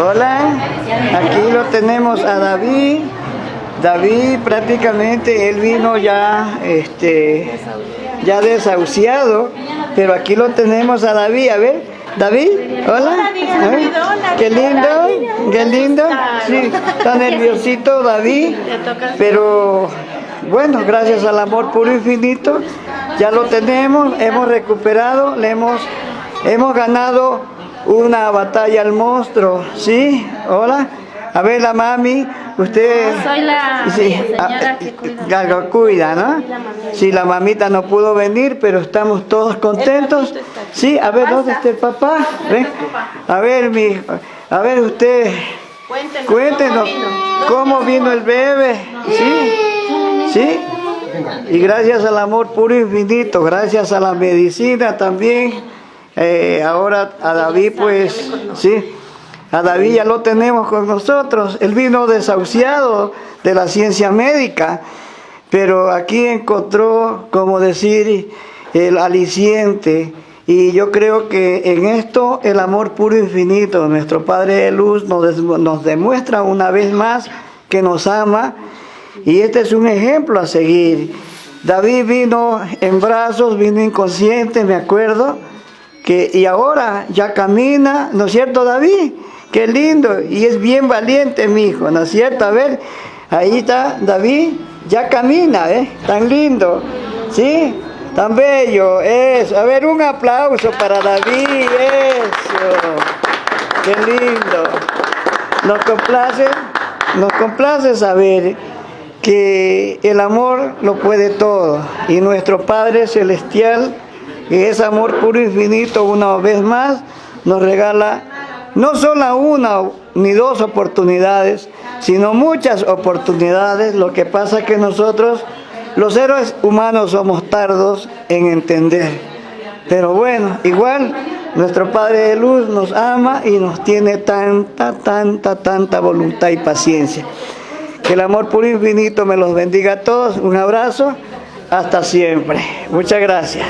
Hola, aquí lo tenemos a David. David prácticamente él vino ya este ya desahuciado, pero aquí lo tenemos a David, a ver, David, hola. Qué lindo, qué lindo. Sí, está nerviosito David, pero bueno, gracias al amor puro infinito, ya lo tenemos, hemos recuperado, le hemos, hemos ganado una batalla al monstruo, ¿sí? Hola. A ver, la mami, usted... Soy la señora que cuida. Lo cuida, ¿no? Sí, la mamita no pudo venir, pero estamos todos contentos. Sí, a ver, ¿dónde está el papá? Ven. A ver, mi, a ver usted, Cuéntenos, cuéntenos ¿cómo vino? cómo vino el bebé. ¿Sí? ¿Sí? Y gracias al amor puro infinito, gracias a la medicina también. Eh, ahora a David, pues, sí. A David ya lo tenemos con nosotros. Él vino desahuciado de la ciencia médica, pero aquí encontró, como decir, el aliciente. Y yo creo que en esto el amor puro e infinito, nuestro Padre de Luz nos, nos demuestra una vez más que nos ama. Y este es un ejemplo a seguir. David vino en brazos, vino inconsciente, me acuerdo. Y ahora ya camina, ¿no es cierto, David? Qué lindo, y es bien valiente, mi hijo, ¿no es cierto? A ver, ahí está David, ya camina, ¿eh? Tan lindo, ¿sí? Tan bello, eso. A ver, un aplauso para David, eso. Qué lindo. Nos complace, nos complace saber que el amor lo puede todo y nuestro Padre Celestial, que es amor puro e infinito, una vez más nos regala no solo una ni dos oportunidades, sino muchas oportunidades. Lo que pasa es que nosotros, los héroes humanos, somos tardos en entender. Pero bueno, igual nuestro Padre de Luz nos ama y nos tiene tanta, tanta, tanta voluntad y paciencia. Que el amor puro e infinito me los bendiga a todos. Un abrazo. Hasta siempre. Muchas gracias.